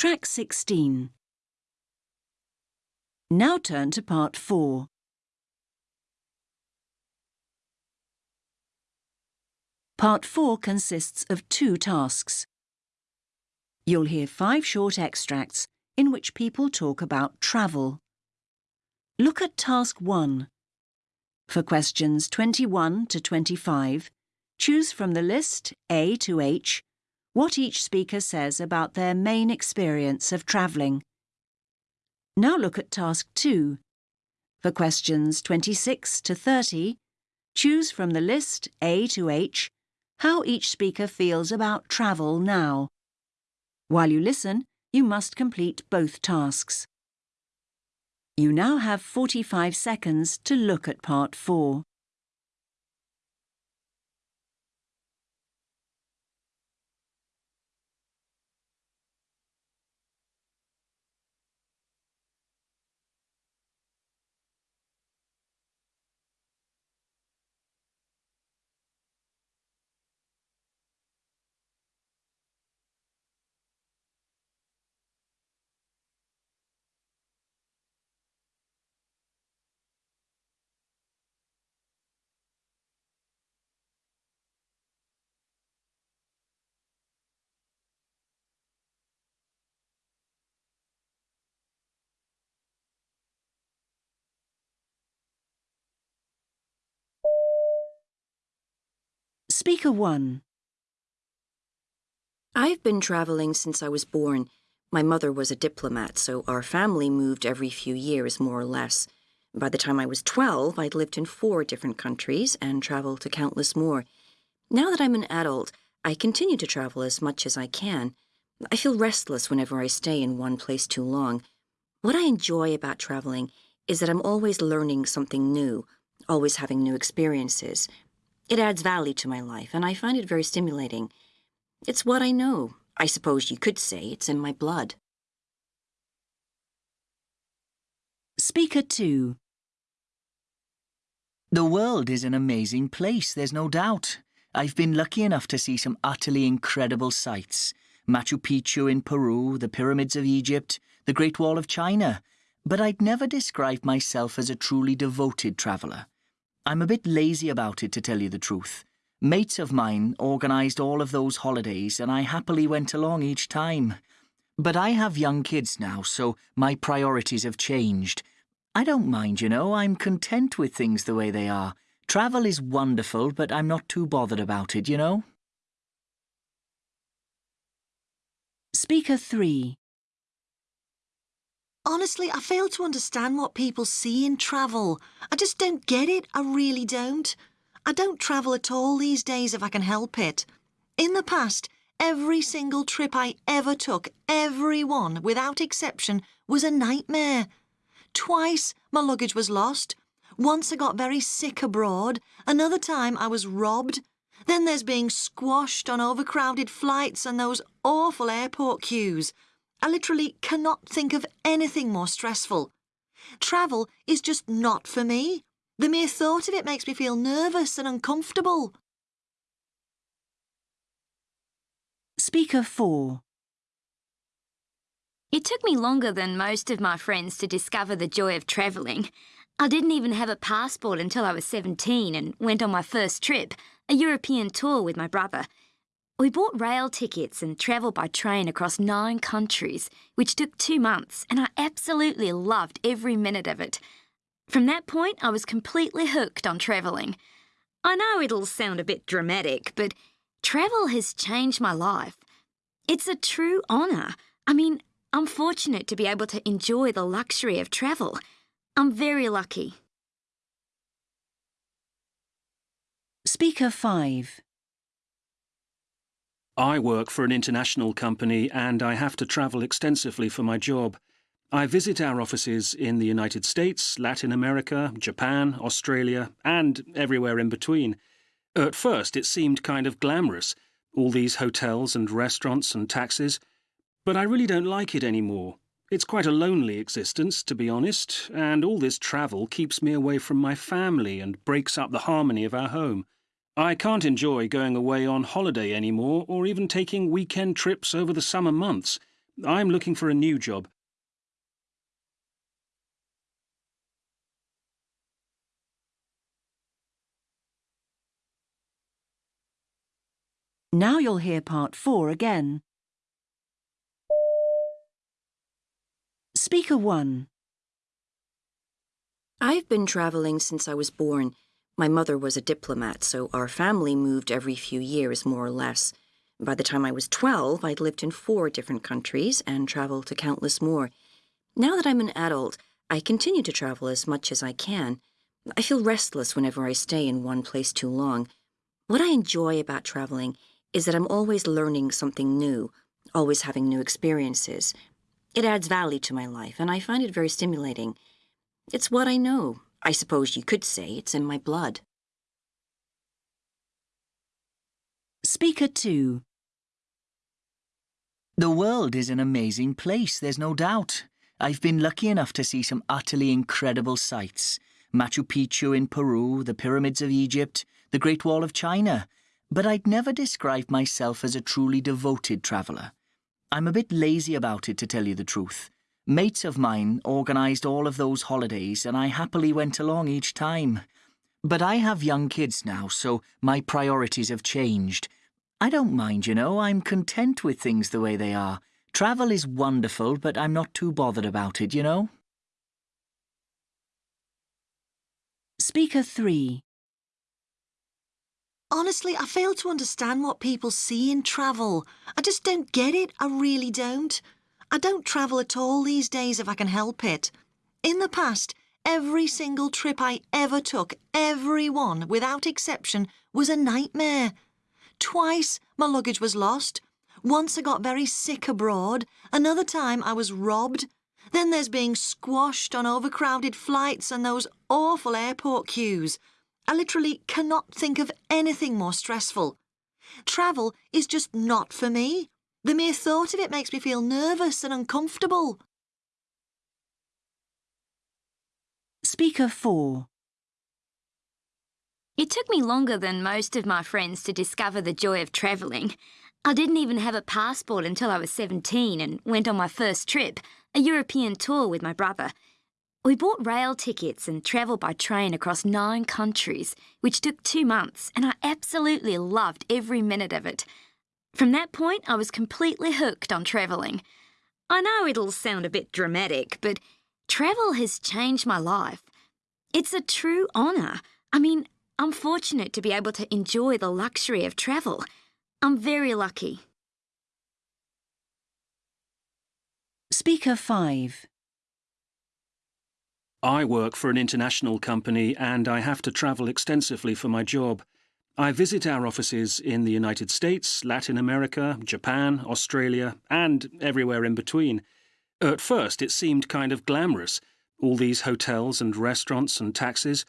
Track 16. Now turn to part 4. Part 4 consists of two tasks. You'll hear five short extracts in which people talk about travel. Look at Task 1. For questions 21 to 25, choose from the list A to H what each speaker says about their main experience of travelling. Now look at Task 2. For questions 26 to 30, choose from the list A to H how each speaker feels about travel now. While you listen, you must complete both tasks. You now have 45 seconds to look at part 4. Speaker 1. I've been traveling since I was born. My mother was a diplomat, so our family moved every few years, more or less. By the time I was 12, I'd lived in four different countries and traveled to countless more. Now that I'm an adult, I continue to travel as much as I can. I feel restless whenever I stay in one place too long. What I enjoy about traveling is that I'm always learning something new, always having new experiences, it adds value to my life, and I find it very stimulating. It's what I know. I suppose you could say it's in my blood. Speaker 2 The world is an amazing place, there's no doubt. I've been lucky enough to see some utterly incredible sights. Machu Picchu in Peru, the pyramids of Egypt, the Great Wall of China. But I'd never describe myself as a truly devoted traveller. I'm a bit lazy about it, to tell you the truth. Mates of mine organised all of those holidays, and I happily went along each time. But I have young kids now, so my priorities have changed. I don't mind, you know, I'm content with things the way they are. Travel is wonderful, but I'm not too bothered about it, you know? Speaker 3 Honestly, I fail to understand what people see in travel. I just don't get it, I really don't. I don't travel at all these days if I can help it. In the past, every single trip I ever took, every one, without exception, was a nightmare. Twice my luggage was lost. Once I got very sick abroad. Another time I was robbed. Then there's being squashed on overcrowded flights and those awful airport queues. I literally cannot think of anything more stressful. Travel is just not for me. The mere thought of it makes me feel nervous and uncomfortable. Speaker 4 It took me longer than most of my friends to discover the joy of travelling. I didn't even have a passport until I was 17 and went on my first trip, a European tour with my brother. We bought rail tickets and travelled by train across nine countries, which took two months, and I absolutely loved every minute of it. From that point, I was completely hooked on travelling. I know it'll sound a bit dramatic, but travel has changed my life. It's a true honour. I mean, I'm fortunate to be able to enjoy the luxury of travel. I'm very lucky. Speaker 5 I work for an international company and I have to travel extensively for my job. I visit our offices in the United States, Latin America, Japan, Australia, and everywhere in between. At first, it seemed kind of glamorous, all these hotels and restaurants and taxis. But I really don't like it anymore. It's quite a lonely existence, to be honest, and all this travel keeps me away from my family and breaks up the harmony of our home. I can't enjoy going away on holiday anymore or even taking weekend trips over the summer months. I'm looking for a new job. Now you'll hear part four again. Speaker 1. I've been traveling since I was born. My mother was a diplomat, so our family moved every few years, more or less. By the time I was 12, I'd lived in four different countries and traveled to countless more. Now that I'm an adult, I continue to travel as much as I can. I feel restless whenever I stay in one place too long. What I enjoy about traveling is that I'm always learning something new, always having new experiences. It adds value to my life, and I find it very stimulating. It's what I know. I suppose you could say it's in my blood. Speaker 2. The world is an amazing place, there's no doubt. I've been lucky enough to see some utterly incredible sights. Machu Picchu in Peru, the pyramids of Egypt, the Great Wall of China. But I'd never describe myself as a truly devoted traveller. I'm a bit lazy about it, to tell you the truth. Mates of mine organised all of those holidays, and I happily went along each time. But I have young kids now, so my priorities have changed. I don't mind, you know, I'm content with things the way they are. Travel is wonderful, but I'm not too bothered about it, you know? Speaker 3. Honestly, I fail to understand what people see in travel. I just don't get it, I really don't. I don't travel at all these days if I can help it. In the past, every single trip I ever took, every one, without exception, was a nightmare. Twice my luggage was lost. Once I got very sick abroad. Another time I was robbed. Then there's being squashed on overcrowded flights and those awful airport queues. I literally cannot think of anything more stressful. Travel is just not for me. The mere thought of it makes me feel nervous and uncomfortable. Speaker 4. It took me longer than most of my friends to discover the joy of travelling. I didn't even have a passport until I was 17 and went on my first trip, a European tour with my brother. We bought rail tickets and travelled by train across nine countries, which took two months, and I absolutely loved every minute of it. From that point, I was completely hooked on travelling. I know it'll sound a bit dramatic, but travel has changed my life. It's a true honour. I mean, I'm fortunate to be able to enjoy the luxury of travel. I'm very lucky. Speaker 5. I work for an international company and I have to travel extensively for my job. I visit our offices in the United States, Latin America, Japan, Australia, and everywhere in between. At first, it seemed kind of glamorous, all these hotels and restaurants and taxis.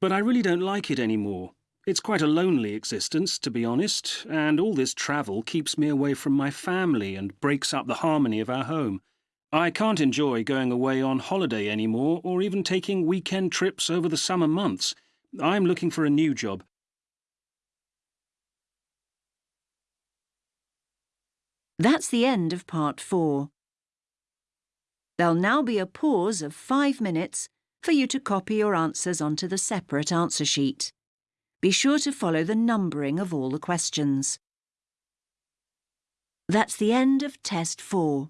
But I really don't like it anymore. It's quite a lonely existence, to be honest, and all this travel keeps me away from my family and breaks up the harmony of our home. I can't enjoy going away on holiday anymore or even taking weekend trips over the summer months. I'm looking for a new job. That's the end of part 4. There'll now be a pause of five minutes for you to copy your answers onto the separate answer sheet. Be sure to follow the numbering of all the questions. That's the end of Test 4.